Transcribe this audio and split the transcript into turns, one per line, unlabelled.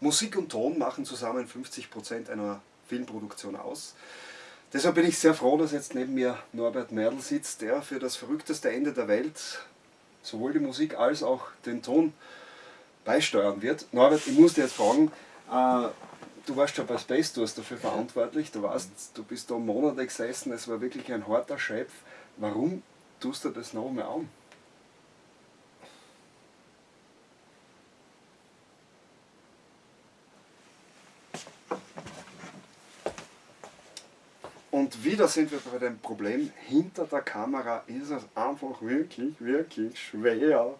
Musik und Ton machen zusammen 50% einer Filmproduktion aus. Deshalb bin ich sehr froh, dass jetzt neben mir Norbert Merl sitzt, der für das verrückteste Ende der Welt sowohl die Musik als auch den Ton beisteuern wird. Norbert, ich muss dir jetzt fragen, äh, du warst schon bei Space Tours dafür verantwortlich, du, warst, du bist da Monate gesessen, es war wirklich ein harter Chef. Warum tust du das noch mehr an? Und wieder sind wir bei dem Problem, hinter der Kamera ist es einfach wirklich, wirklich schwer,